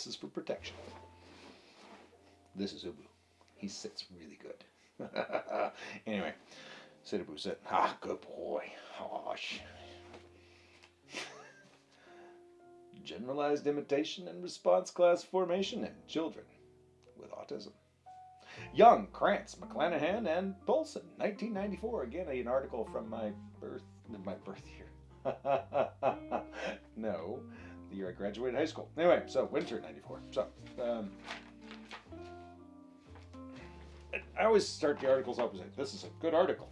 This is for protection. This is Ubu. He sits really good. anyway, sit Ubu, sit. Ah, good boy. Gosh. Generalized imitation and response class formation in children with autism. Young, Krantz, McClannahan, and Poulson, 1994. Again, an article from my birth, my birth year. I graduated high school. Anyway, so winter 94. So, um, I always start the articles off with, this is a good article.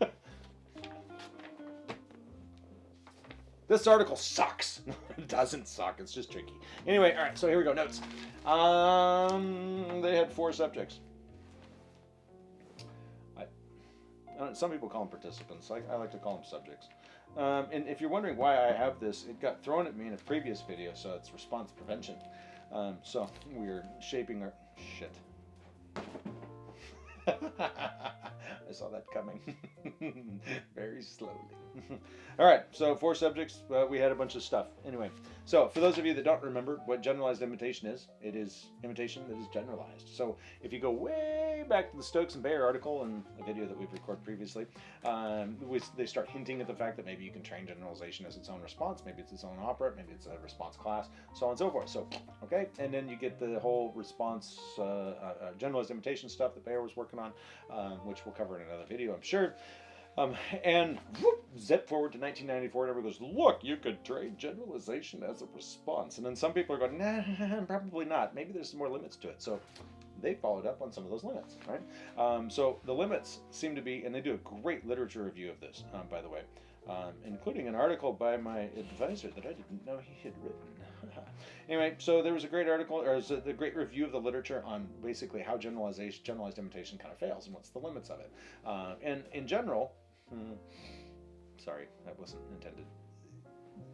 This article sucks. it doesn't suck. It's just tricky. Anyway, all right. So here we go. Notes. Um, they had four subjects. I, some people call them participants. I, I like to call them subjects. Um, and if you're wondering why I have this, it got thrown at me in a previous video, so it's response prevention. Um, so we're shaping our shit. I saw that coming very slowly. All right, so four subjects. Uh, we had a bunch of stuff. Anyway, so for those of you that don't remember what generalized imitation is, it is imitation that is generalized. So if you go way back to the Stokes and Baer article and a video that we've recorded previously, um, they start hinting at the fact that maybe you can train generalization as its own response. Maybe it's its own operant. Maybe it's a response class, so on and so forth. So, okay, and then you get the whole response uh, uh, generalized imitation stuff that Baer was working on, um, which we'll cover in another video, I'm sure. Um, and whoop, zip forward to 1994, and everybody goes, look, you could trade generalization as a response. And then some people are going, nah, probably not. Maybe there's some more limits to it. So they followed up on some of those limits, right? Um, so the limits seem to be, and they do a great literature review of this, um, by the way, um, including an article by my advisor that I didn't know he had written. anyway, so there was a great article, or was a, a great review of the literature on basically how generalization, generalized imitation kind of fails and what's the limits of it. Uh, and in general, hmm, sorry, that wasn't intended.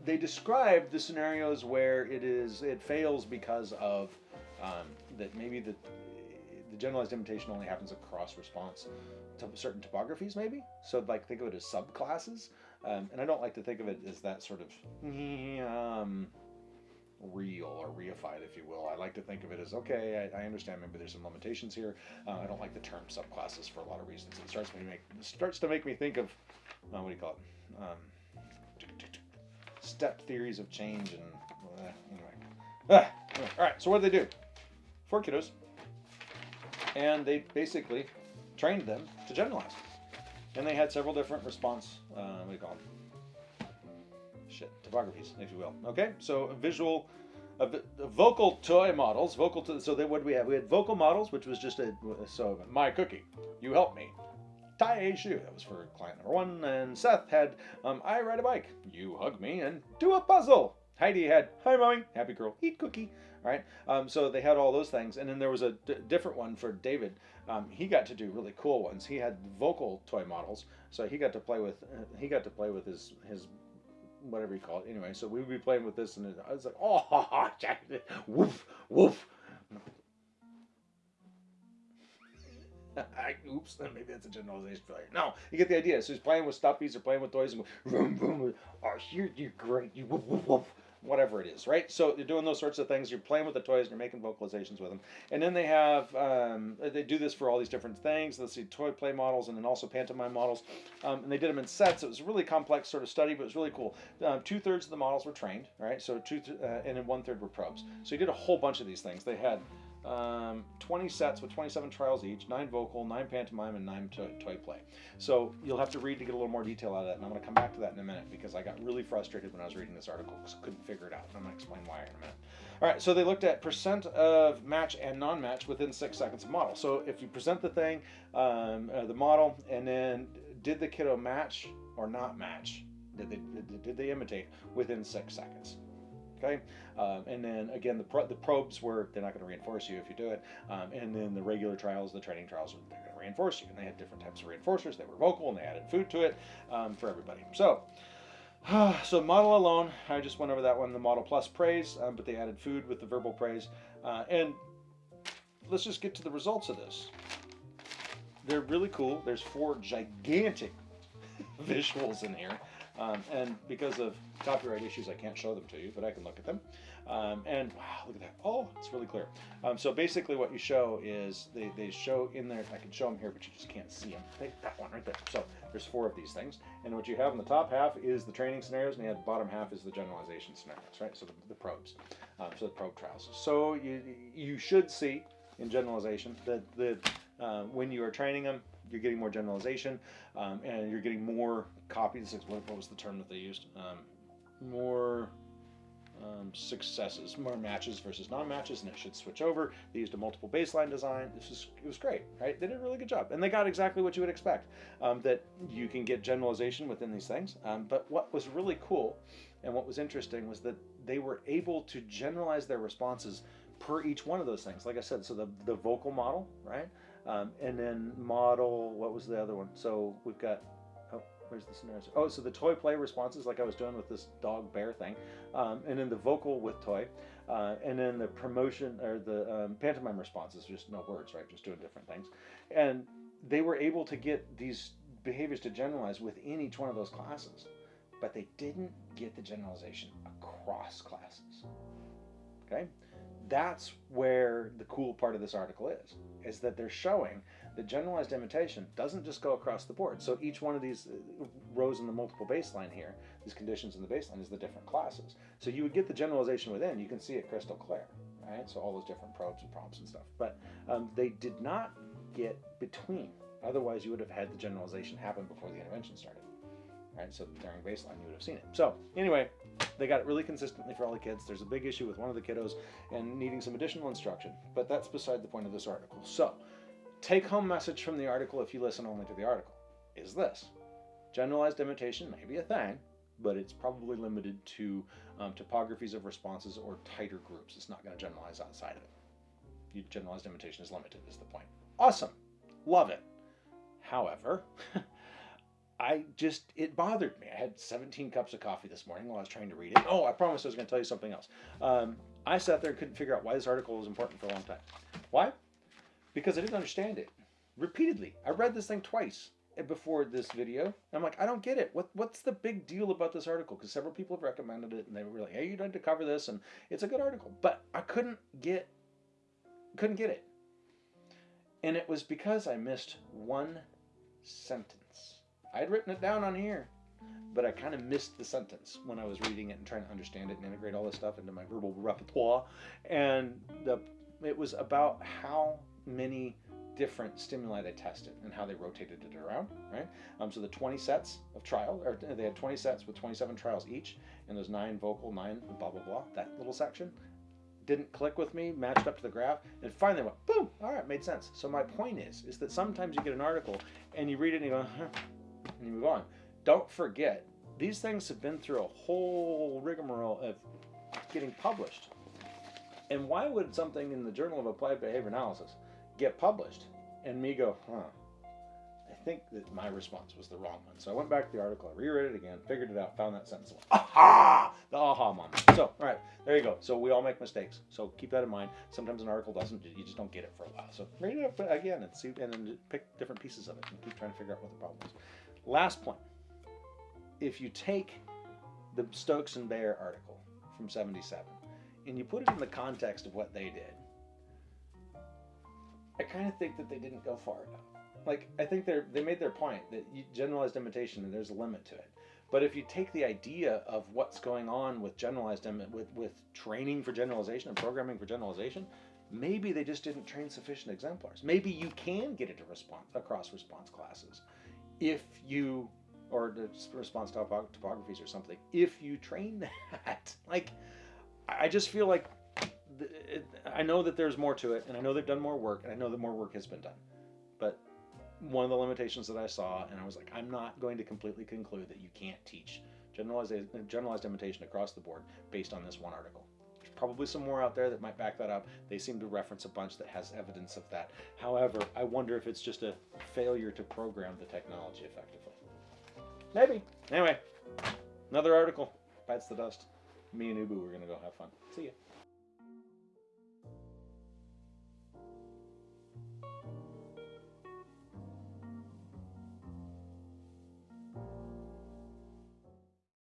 They described the scenarios where it is it fails because of um, that maybe the the generalized imitation only happens across response to certain topographies, maybe. So like think of it as subclasses, um, and I don't like to think of it as that sort of um, real or reified, if you will. I like to think of it as okay. I, I understand maybe there's some limitations here. Uh, I don't like the term subclasses for a lot of reasons. It starts to make starts to make me think of uh, what do you call it? Um, step theories of change and uh, anyway. Ah. All right. So what did they do? Four kiddos, and they basically trained them to generalize. And they had several different response. Uh, what do you call them? Shit, topographies, if you will. Okay, so visual, uh, vocal toy models, vocal. To, so then what we have? We had vocal models, which was just a so my cookie, you help me. Tie a shoe, that was for client number one, and Seth had um, I ride a bike, you hug me, and do a puzzle. Heidi had hi mommy, happy girl, eat cookie. All right, um, so they had all those things, and then there was a different one for David. Um, he got to do really cool ones. He had vocal toy models, so he got to play with uh, he got to play with his his whatever you call it. Anyway, so we would be playing with this, and I was like, oh, woof, woof. Oops, maybe that's a generalization failure. No, you get the idea. So he's playing with stuffies or playing with toys and go, vroom, vroom, oh, you're, you're great. You woof, woof, woof whatever it is, right? So you're doing those sorts of things. You're playing with the toys and you're making vocalizations with them. And then they have, um, they do this for all these different things. Let's see, toy play models and then also pantomime models. Um, and they did them in sets. It was a really complex sort of study, but it was really cool. Um, two thirds of the models were trained, right? So two, th- uh, and then one third were probes. So you did a whole bunch of these things. They had um, 20 sets with 27 trials each, 9 vocal, 9 pantomime, and 9 toy, toy play. So you'll have to read to get a little more detail out of that, and I'm going to come back to that in a minute because I got really frustrated when I was reading this article because I couldn't figure it out, and I'm going to explain why in a minute. All right, so they looked at percent of match and non-match within six seconds of model. So if you present the thing, um, uh, the model, and then did the kiddo match or not match? Did they, did they imitate within six seconds? Okay, um, and then again, the, pro the probes were they're not going to reinforce you if you do it, um, and then the regular trials, the training trials, they're going to reinforce you. And they had different types of reinforcers. They were vocal, and they added food to it um, for everybody. So. so model alone, I just went over that one. The model plus praise, um, but they added food with the verbal praise. Uh, and let's just get to the results of this. They're really cool. There's four gigantic visuals in here. Um, and because of copyright issues, I can't show them to you, but I can look at them. Um, and wow, look at that. Oh, it's really clear. Um, so basically what you show is they, they show in there, I can show them here, but you just can't see them. They, that one right there. So there's four of these things. And what you have in the top half is the training scenarios, and the bottom half is the generalization scenarios, right? So the, the probes, um, so the probe trials. So you, you should see in generalization that the, uh, when you are training them, you're getting more generalization, um, and you're getting more copies. What, was the term that they used? Um, more um, successes, more matches versus non-matches, and it should switch over. They used a multiple baseline design. This was it was great, right? They did a really good job, and they got exactly what you would expect. Um, that you can get generalization within these things. Um, but what was really cool, and what was interesting, was that they were able to generalize their responses per each one of those things. Like I said, so the the vocal model, right? Um, and then model, what was the other one? So we've got, oh, where's the scenario? Oh, so the toy play responses, like I was doing with this dog bear thing. Um, and then the vocal with toy. Uh, and then the promotion, or the um, pantomime responses, just no words, right? Just doing different things. And they were able to get these behaviors to generalize within each one of those classes. But they didn't get the generalization across classes. Okay? That's where the cool part of this article is is that they're showing that generalized imitation doesn't just go across the board. So each one of these uh, rows in the multiple baseline here these conditions in the baseline is the different classes. So you would get the generalization within. You can see it crystal clear right? So all those different probes and prompts and stuff. But um, they did not get between. Otherwise you would have had the generalization happen before the intervention started right? So during baseline you would have seen it. So anyway they got it really consistently for all the kids. There's a big issue with one of the kiddos and needing some additional instruction, but that's beside the point of this article. So, take home message from the article if you listen only to the article is this. Generalized imitation may be a thing, but it's probably limited to um, topographies of responses or tighter groups. It's not going to generalize outside of it. You, generalized imitation is limited, is the point. Awesome. Love it. However, I just, it bothered me. I had 17 cups of coffee this morning while I was trying to read it. Oh, I promised I was going to tell you something else. Um, I sat there and couldn't figure out why this article was important for a long time. Why? Because I didn't understand it. Repeatedly. I read this thing twice before this video. I'm like, I don't get it. What What's the big deal about this article? Because several people have recommended it and they were like, hey, you need to cover this. And it's a good article. But I couldn't get, couldn't get it. And it was because I missed one sentence. I had written it down on here, but I kind of missed the sentence when I was reading it and trying to understand it and integrate all this stuff into my verbal repertoire. And the it was about how many different stimuli they tested and how they rotated it around, right? Um, so the 20 sets of trial, or they had 20 sets with 27 trials each, and those nine vocal, nine blah, blah, blah, that little section didn't click with me, matched up to the graph, and finally went, boom, all right, made sense. So my point is, is that sometimes you get an article and you read it and you go, huh, and you move on. Don't forget, these things have been through a whole rigmarole of getting published. And why would something in the Journal of Applied Behavior Analysis get published and me go, huh? I think that my response was the wrong one. So I went back to the article, I reread it again, figured it out, found that sentence. Aha! The aha moment. So, all right, there you go. So we all make mistakes. So keep that in mind. Sometimes an article doesn't, you just don't get it for a while. So read it again and see, and then pick different pieces of it and keep trying to figure out what the problem is. Last point. If you take the Stokes and Baer article from 77 and you put it in the context of what they did, I kind of think that they didn't go far enough. Like, I think they they made their point that you, generalized imitation and there's a limit to it. But if you take the idea of what's going on with generalized with with training for generalization and programming for generalization, maybe they just didn't train sufficient exemplars. Maybe you can get it to response across response classes if you or the response to topographies or something if you train that like i just feel like i know that there's more to it and i know they've done more work and i know that more work has been done. But one of the limitations that i saw and i was like i'm not going to completely conclude that you can't teach generalized generalized imitation across the board based on this one article probably some more out there that might back that up. They seem to reference a bunch that has evidence of that. However, I wonder if it's just a failure to program the technology effectively. Maybe. Anyway, another article bites the dust. Me and Ubu, we're going to go have fun. See ya.